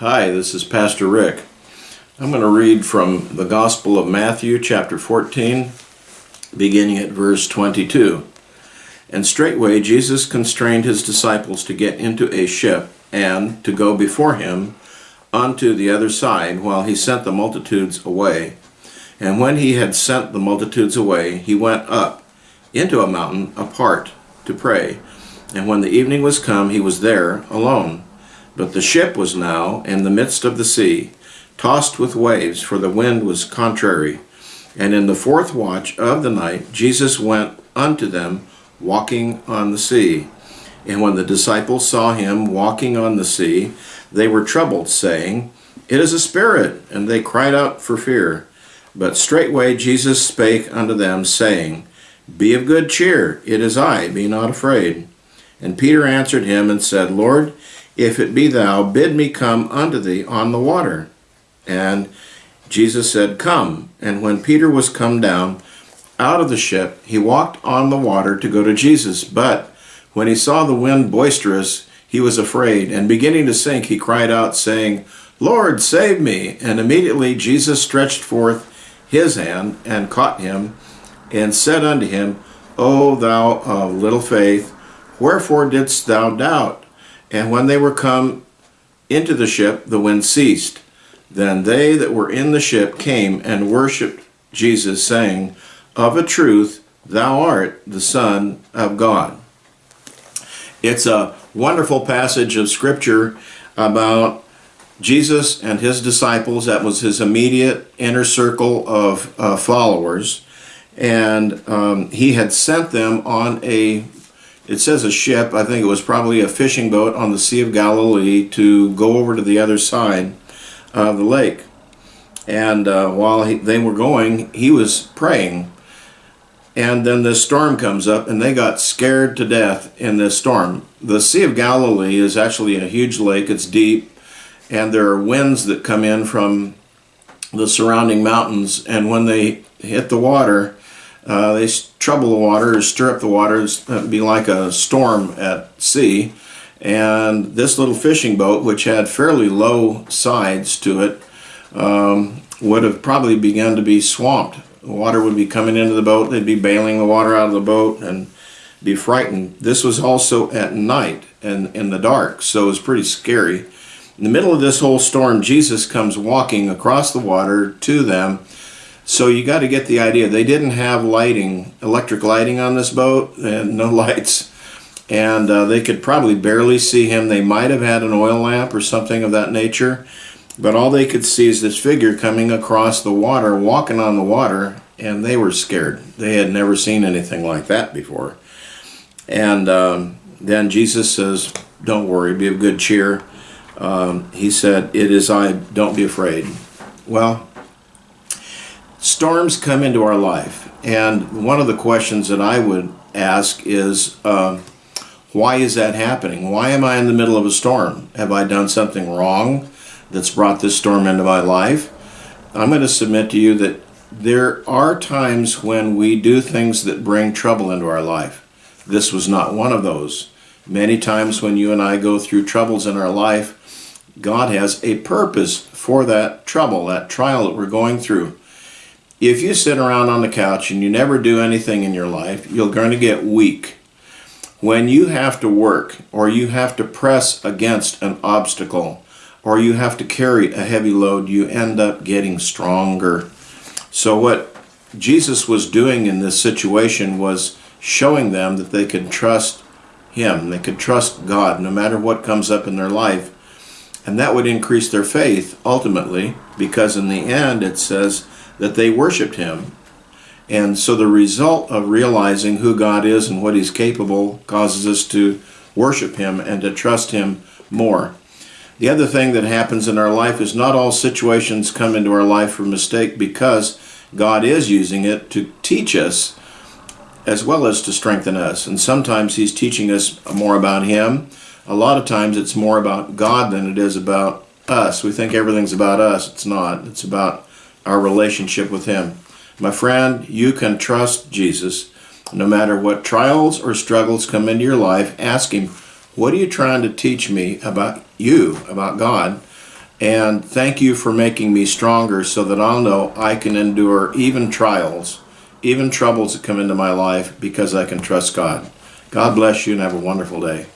Hi, this is Pastor Rick. I'm going to read from the Gospel of Matthew, chapter 14, beginning at verse 22. And straightway Jesus constrained his disciples to get into a ship and to go before him unto the other side while he sent the multitudes away. And when he had sent the multitudes away, he went up into a mountain apart to pray. And when the evening was come, he was there alone. But the ship was now in the midst of the sea, tossed with waves, for the wind was contrary. And in the fourth watch of the night, Jesus went unto them, walking on the sea. And when the disciples saw him walking on the sea, they were troubled, saying, It is a spirit. And they cried out for fear. But straightway Jesus spake unto them, saying, Be of good cheer, it is I, be not afraid. And Peter answered him and said, Lord, if it be thou, bid me come unto thee on the water. And Jesus said, Come. And when Peter was come down out of the ship, he walked on the water to go to Jesus. But when he saw the wind boisterous, he was afraid, and beginning to sink, he cried out, saying, Lord, save me. And immediately Jesus stretched forth his hand and caught him, and said unto him, O thou of little faith, wherefore didst thou doubt? And when they were come into the ship, the wind ceased. Then they that were in the ship came and worshipped Jesus, saying, Of a truth, thou art the Son of God. It's a wonderful passage of Scripture about Jesus and his disciples. That was his immediate inner circle of uh, followers. And um, he had sent them on a it says a ship, I think it was probably a fishing boat on the Sea of Galilee to go over to the other side of the lake. And uh, while he, they were going, he was praying. And then this storm comes up, and they got scared to death in this storm. The Sea of Galilee is actually a huge lake, it's deep, and there are winds that come in from the surrounding mountains. And when they hit the water, uh, they trouble the water, stir up the water, it'd be like a storm at sea. And this little fishing boat, which had fairly low sides to it, um, would have probably begun to be swamped. Water would be coming into the boat, they'd be bailing the water out of the boat and be frightened. This was also at night and in the dark, so it was pretty scary. In the middle of this whole storm, Jesus comes walking across the water to them so you got to get the idea. They didn't have lighting, electric lighting on this boat, and no lights. And uh, they could probably barely see him. They might have had an oil lamp or something of that nature. But all they could see is this figure coming across the water, walking on the water, and they were scared. They had never seen anything like that before. And um, then Jesus says, Don't worry, be of good cheer. Um, he said, It is I, don't be afraid. Well, storms come into our life, and one of the questions that I would ask is, uh, why is that happening? Why am I in the middle of a storm? Have I done something wrong that's brought this storm into my life? I'm going to submit to you that there are times when we do things that bring trouble into our life. This was not one of those. Many times when you and I go through troubles in our life, God has a purpose for that trouble, that trial that we're going through if you sit around on the couch and you never do anything in your life, you're going to get weak. When you have to work or you have to press against an obstacle or you have to carry a heavy load, you end up getting stronger. So what Jesus was doing in this situation was showing them that they could trust him. They could trust God no matter what comes up in their life. And that would increase their faith ultimately because in the end it says that they worshiped him. And so the result of realizing who God is and what he's capable causes us to worship him and to trust him more. The other thing that happens in our life is not all situations come into our life for mistake because God is using it to teach us as well as to strengthen us. And sometimes he's teaching us more about him. A lot of times it's more about God than it is about us. We think everything's about us. It's not. It's about our relationship with Him. My friend, you can trust Jesus. No matter what trials or struggles come into your life, ask Him, What are you trying to teach me about you, about God? And thank you for making me stronger so that I'll know I can endure even trials, even troubles that come into my life because I can trust God. God bless you and have a wonderful day.